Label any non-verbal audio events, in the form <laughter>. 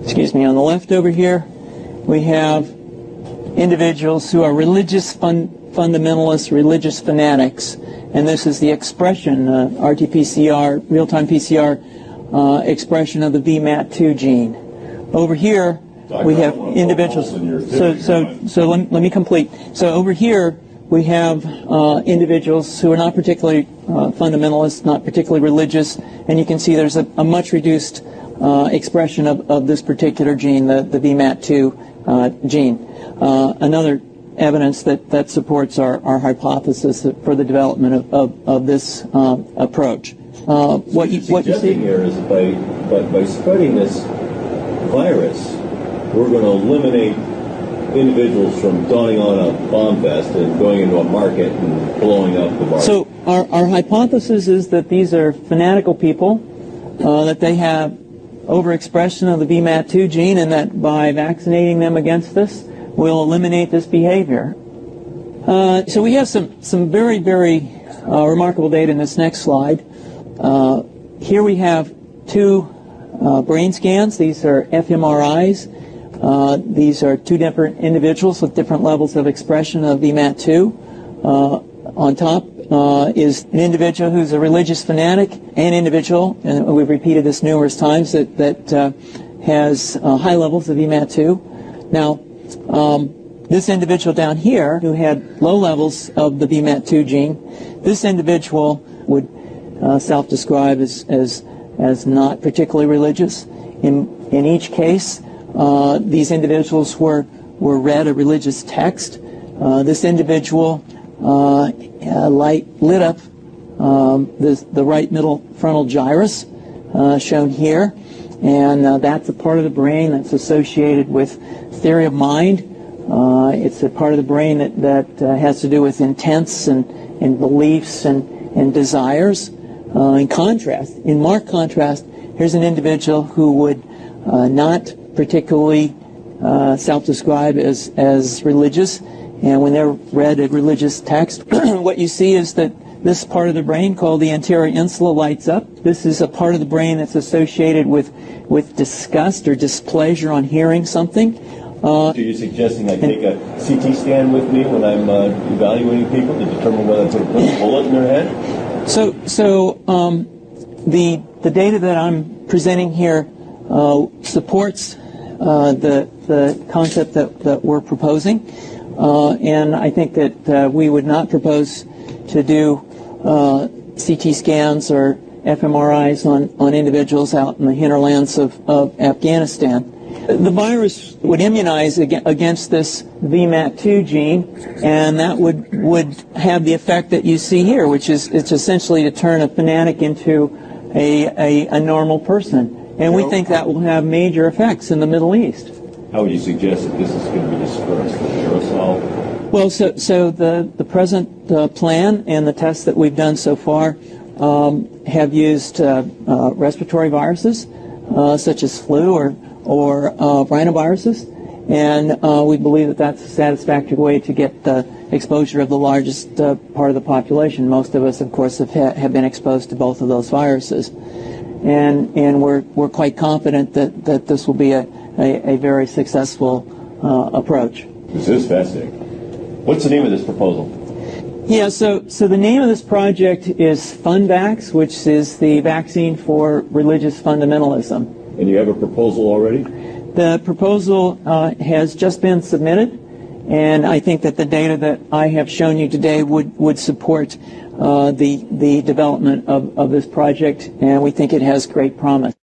excuse me, on the left over here, we have individuals who are religious fun fundamentalists, religious fanatics, and this is the expression, uh, RT-PCR, real-time PCR uh, expression of the VMAT2 gene. Over here, we have individuals. So, so, so let, let me complete. So over here, we have uh, individuals who are not particularly uh, fundamentalist, not particularly religious, and you can see there's a, a much reduced uh, expression of, of this particular gene, the, the VMAT2 uh, gene. Uh, another evidence that, that supports our, our hypothesis for the development of, of, of this um, approach. Uh, what, you, what you see here is by, by, by spreading this virus, we're going to eliminate individuals from donning on a bomb vest and going into a market and blowing up the market. So our, our hypothesis is that these are fanatical people, uh, that they have overexpression of the VMAT2 gene, and that by vaccinating them against this, we'll eliminate this behavior. Uh, so we have some, some very, very uh, remarkable data in this next slide. Uh, here we have two uh, brain scans. These are fMRIs. Uh, these are two different individuals with different levels of expression of VMAT2. On top uh, is an individual who's a religious fanatic, an individual, and we've repeated this numerous times, that, that uh, has uh, high levels of VMAT2. Now, um, this individual down here who had low levels of the VMAT2 gene, this individual would uh, self-describe as, as, as not particularly religious. In, in each case, uh, these individuals were, were read a religious text. Uh, this individual Uh, uh, light lit up um, the, the right middle frontal gyrus uh, shown here. And uh, that's a part of the brain that's associated with theory of mind. it's a part of the brain that, that has to do with intents and, and beliefs and, and desires. in contrast, in marked contrast, here's an individual who would not particularly uh, self-describe as, as religious. And when they're read a religious text, <clears throat> what you see is that this part of the brain called the anterior insula lights up. This is a part of the brain that's associated with, with disgust or displeasure on hearing something. Uh, so you're suggesting I take a CT scan with me when I'm uh, evaluating people to determine whether to put a bullet in their head? So, so um, the, the data that I'm presenting here uh, supports the, the concept that, that we're proposing. Uh, and I think that uh, we would not propose to do CT scans or fMRIs on, on individuals out in the hinterlands of, of Afghanistan. The virus would immunize against this VMAT2 gene, and that would, would have the effect that you see here, which is it's essentially to turn a fanatic into a, a, a normal person. And we think that will have major effects in the Middle East. How would you suggest that this is going to be dispersed? Aerosol? Well, so, so the, the present uh, plan and the tests that we've done so far um, have used uh, uh, respiratory viruses, uh, such as flu or, or uh, rhinoviruses. And uh, we believe that that's a satisfactory way to get the exposure of the largest part of the population. Most of us, of course, have, ha have been exposed to both of those viruses and and we're we're quite confident that that this will be a a, a very successful uh, approach. This is fascinating. What's the name of this proposal? Yeah, so so the name of this project is FunVax, which is the vaccine for religious fundamentalism. And you have a proposal already? The proposal uh, has just been submitted, and I think that the data that I have shown you today would would support uh, the, the development of, of this project, and we think it has great promise.